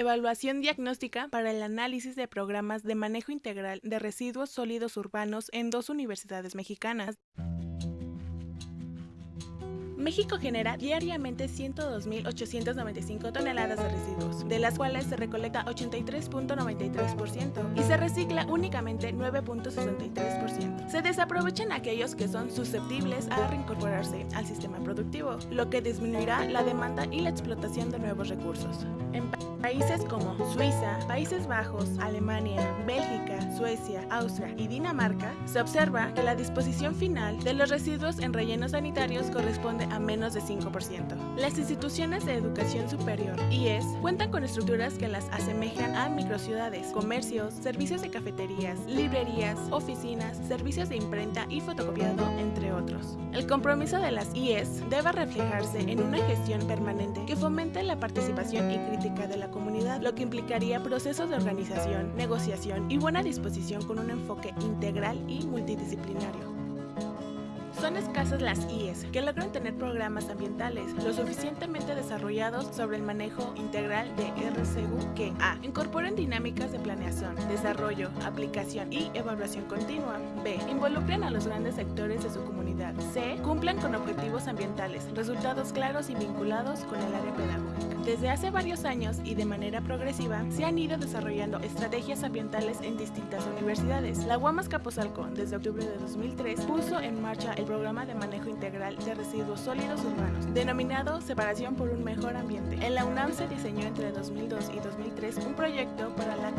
Evaluación diagnóstica para el análisis de programas de manejo integral de residuos sólidos urbanos en dos universidades mexicanas. México genera diariamente 102.895 toneladas de residuos, de las cuales se recolecta 83.93% y se recicla únicamente 9.63%. Se desaprovechan aquellos que son susceptibles a reincorporarse al sistema productivo, lo que disminuirá la demanda y la explotación de nuevos recursos. En países como Suiza, Países Bajos, Alemania, Bélgica, Suecia, Austria y Dinamarca, se observa que la disposición final de los residuos en rellenos sanitarios corresponde a menos de 5%. Las instituciones de educación superior, IES, cuentan con estructuras que las asemejan a microciudades, comercios, servicios de cafeterías, librerías, oficinas, servicios de imprenta y fotocopiado, entre otros. El compromiso de las IES debe reflejarse en una gestión permanente que fomente la participación y crítica de la comunidad, lo que implicaría procesos de organización, negociación y buena disposición con un enfoque integral y multidisciplinario. Son escasas las IES que logran tener programas ambientales lo suficientemente desarrollados sobre el manejo integral de RCU que A. Incorporen dinámicas de planeación, desarrollo, aplicación y evaluación continua. B. Involucren a los grandes sectores de su comunidad. C. Cumplan con objetivos ambientales, resultados claros y vinculados con el área pedagógica. Desde hace varios años y de manera progresiva se han ido desarrollando estrategias ambientales en distintas universidades. La UAMAS Capozalco, desde octubre de 2003, puso en marcha el programa de manejo integral de residuos sólidos urbanos, denominado Separación por un Mejor Ambiente. En la UNAM se diseñó entre 2002 y 2003 un proyecto para la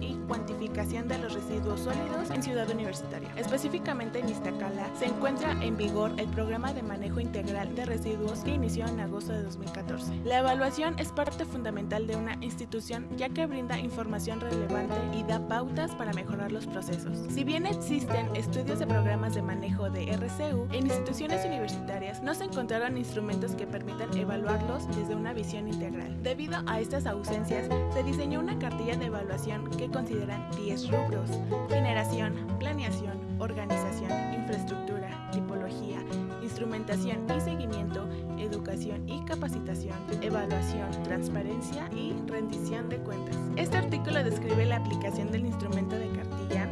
y cuantificación de los residuos sólidos en Ciudad Universitaria. Específicamente en Iztacala se encuentra en vigor el programa de manejo integral de residuos que inició en agosto de 2014. La evaluación es parte fundamental de una institución ya que brinda información relevante y da pautas para mejorar los procesos. Si bien existen estudios de programas de manejo de RCU, en instituciones universitarias no se encontraron instrumentos que permitan evaluarlos desde una visión integral. Debido a estas ausencias, se diseñó una cartilla de evaluación que consideran 10 rubros, generación, planeación, organización, infraestructura, tipología, instrumentación y seguimiento, educación y capacitación, evaluación, transparencia y rendición de cuentas. Este artículo describe la aplicación del instrumento de cartilla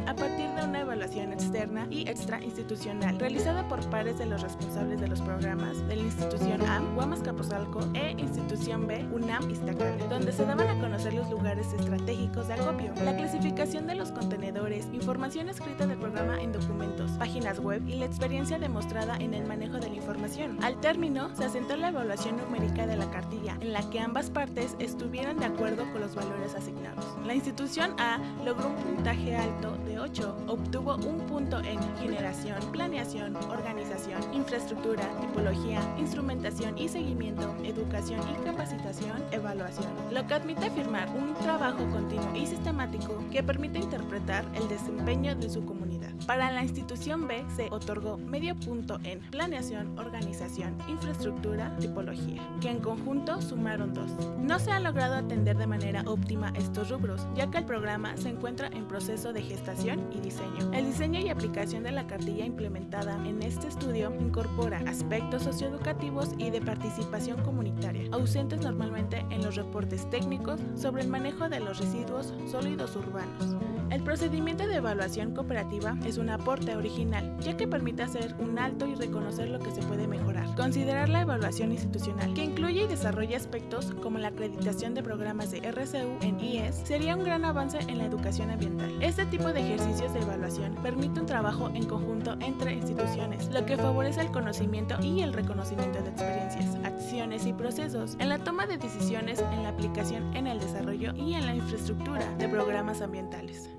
externa y extrainstitucional realizada por pares de los responsables de los programas de la institución A, Guamas Capozalco e institución B, UNAM Iztacala, donde se daban a conocer los lugares estratégicos de acopio, la clasificación de los contenedores, información escrita del programa web y la experiencia demostrada en el manejo de la información. Al término, se asentó la evaluación numérica de la cartilla, en la que ambas partes estuvieran de acuerdo con los valores asignados. La institución A logró un puntaje alto de 8, obtuvo un punto en generación, organización, infraestructura, tipología, instrumentación y seguimiento, educación y capacitación, evaluación, lo que admite afirmar un trabajo continuo y sistemático que permite interpretar el desempeño de su comunidad. Para la institución B se otorgó medio punto en planeación, organización, infraestructura, tipología, que en conjunto sumaron dos. No se ha logrado atender de manera óptima estos rubros, ya que el programa se encuentra en proceso de gestación y diseño. El diseño y aplicación de la cartilla implementada en este estudio incorpora aspectos socioeducativos y de participación comunitaria, ausentes normalmente en los reportes técnicos sobre el manejo de los residuos sólidos urbanos. El procedimiento de evaluación cooperativa es un aporte original, ya que permite hacer un alto y reconocer lo que se puede mejorar. Considerar la evaluación institucional, que incluye y desarrolla aspectos como la acreditación de programas de RCU en IES, sería un gran avance en la educación ambiental. Este tipo de ejercicios de evaluación permite un trabajo en conjunto entre lo que favorece el conocimiento y el reconocimiento de experiencias, acciones y procesos en la toma de decisiones, en la aplicación, en el desarrollo y en la infraestructura de programas ambientales.